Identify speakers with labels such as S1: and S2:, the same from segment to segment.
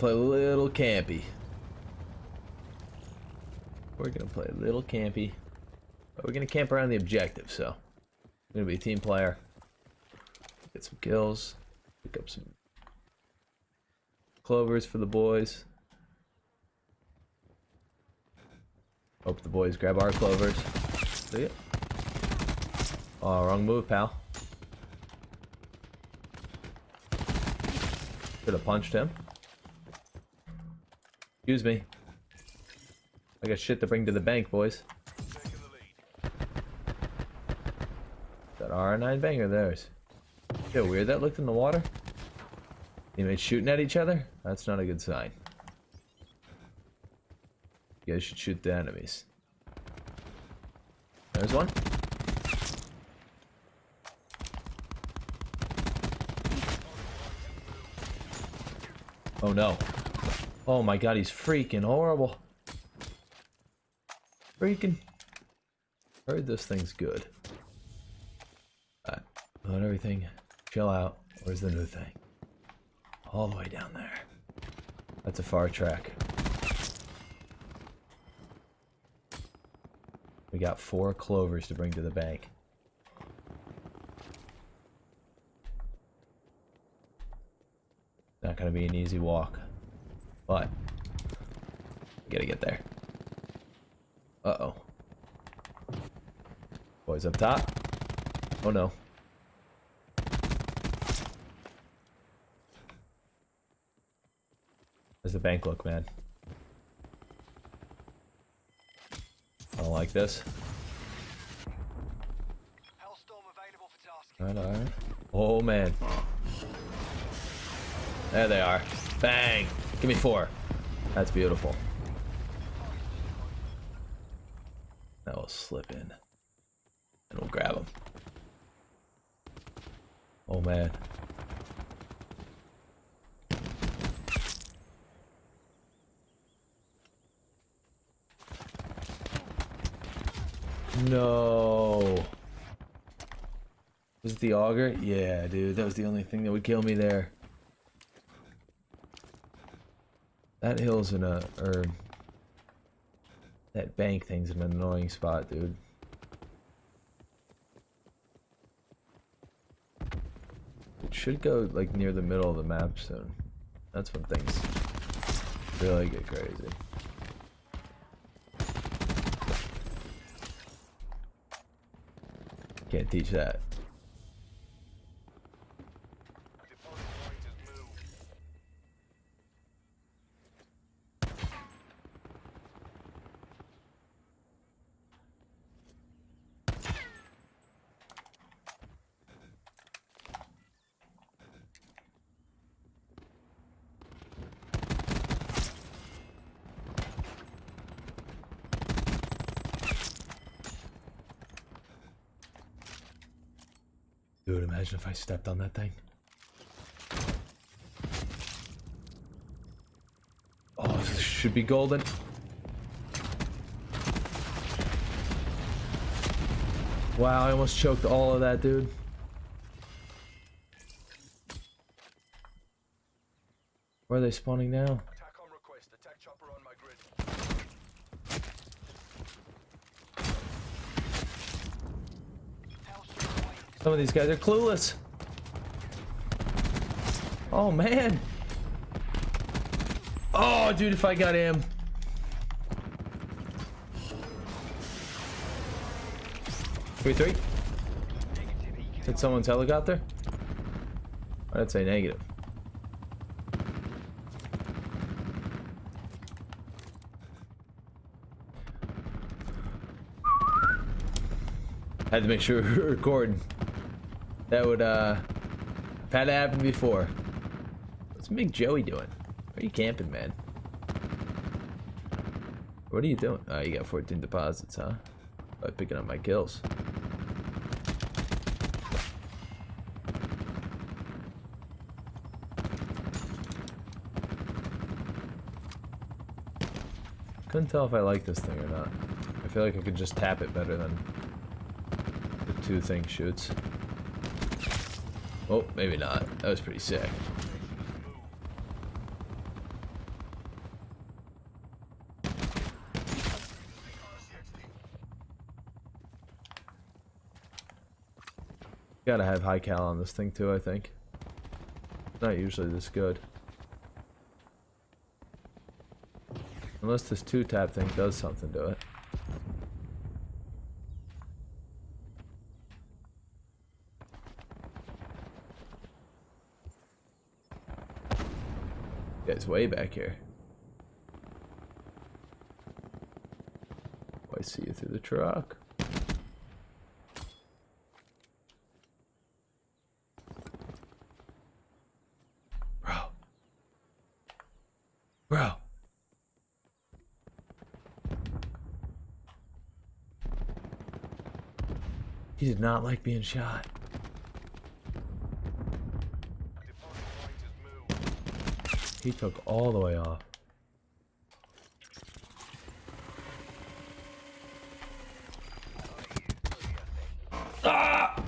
S1: play a little campy. We're gonna play a little campy. But we're gonna camp around the objective, so. I'm gonna be a team player. Get some kills. Pick up some clovers for the boys. Hope the boys grab our clovers. See it? Oh, wrong move, pal. Should have punched him. Excuse me. I got shit to bring to the bank, boys. That R9 banger theirs. Feel weird that looked in the water. Teammates shooting at each other? That's not a good sign. You guys should shoot the enemies. There's one. Oh no. Oh my god, he's freaking horrible. Freaking. Heard this thing's good. Alright, everything chill out. Where's the new thing? All the way down there. That's a far track. We got four clovers to bring to the bank. Not gonna be an easy walk, but gotta get there. Uh-oh. Boys up top. Oh no. How's the bank look, man? I don't like this. Alright, alright. Oh man. There they are. Bang! Give me four. That's beautiful. That will slip in. And we'll grab them. Oh man. No. Was it the auger? Yeah, dude. That was the only thing that would kill me there. That hill's in a... or... That bank thing's an annoying spot, dude. It should go, like, near the middle of the map soon. That's when things really get crazy. Can't teach that. Imagine if I stepped on that thing. Oh, this should be golden. Wow, I almost choked all of that, dude. Where are they spawning now? Some of these guys are clueless. Oh, man. Oh, dude, if I got him. Three, three. Hit someone's helicopter? I'd say negative. Had to make sure we were recording. That would, uh, have had to happen before. What's Big Joey doing? Where are you camping, man? What are you doing? Oh, you got 14 deposits, huh? By picking up my kills. Couldn't tell if I like this thing or not. I feel like I could just tap it better than the two thing shoots. Oh, maybe not. That was pretty sick. Gotta have high cal on this thing too, I think. Not usually this good. Unless this two-tap thing does something to it. Guy's way back here. Oh, I see you through the truck. Bro. Bro. He did not like being shot. He took all the way off. Ah!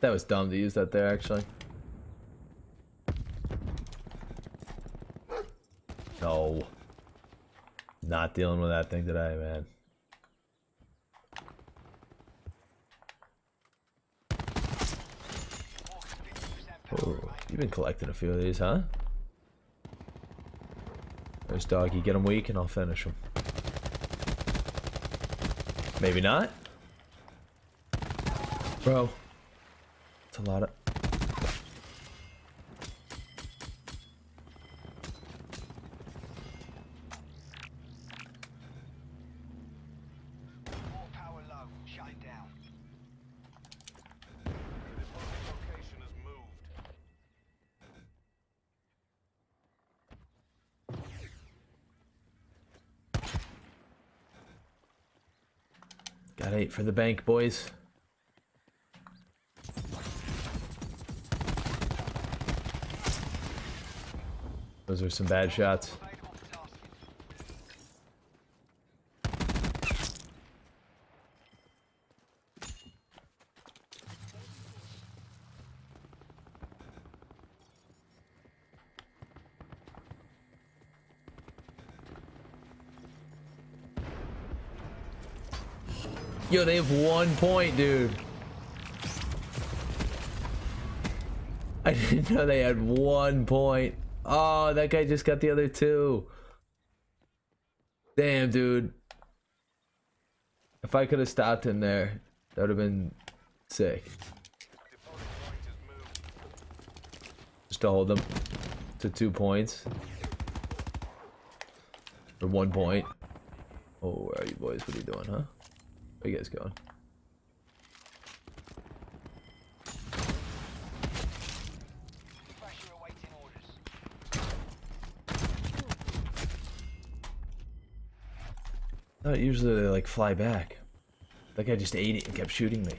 S1: That was dumb to use that there, actually. No. Not dealing with that thing today, man. Oh, you've been collecting a few of these, huh? There's doggy. Get him weak and I'll finish him. Maybe not. Bro. It's a lot of... Got eight for the bank, boys. Those are some bad shots. Yo, they have one point, dude. I didn't know they had one point. Oh, that guy just got the other two. Damn, dude. If I could have stopped him there, that would have been sick. Just to hold them to two points. Or one point. Oh, where are you boys? What are you doing, huh? Where you guys going? No, usually they like fly back. That guy just ate it and kept shooting me.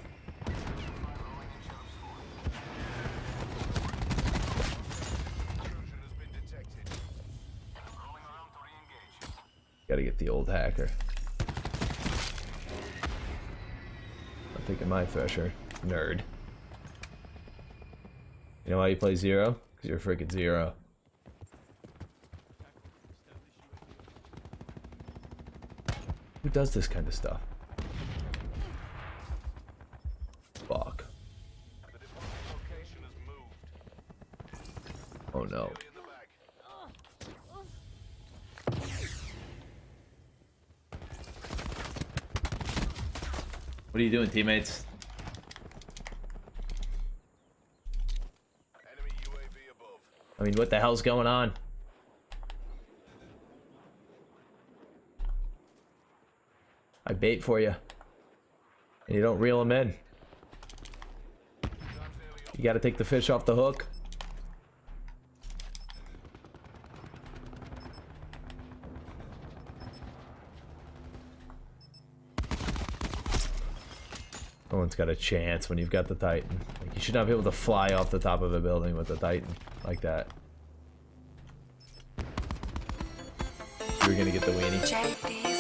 S1: Gotta get the old hacker. Taking my thresher. Nerd. You know why you play zero? Because you're a freaking zero. Who does this kind of stuff? Fuck. Oh no.
S2: In the bag.
S1: What are you doing, teammates?
S2: Enemy UAV above.
S1: I mean, what the hell's going on? I bait for you. And you don't reel them in.
S2: Time's nearly up.
S1: You gotta take the fish off the hook. No one's got a chance when you've got the Titan. Like, you should not be able to fly off the top of a building with the Titan like that. You're gonna get the weenie.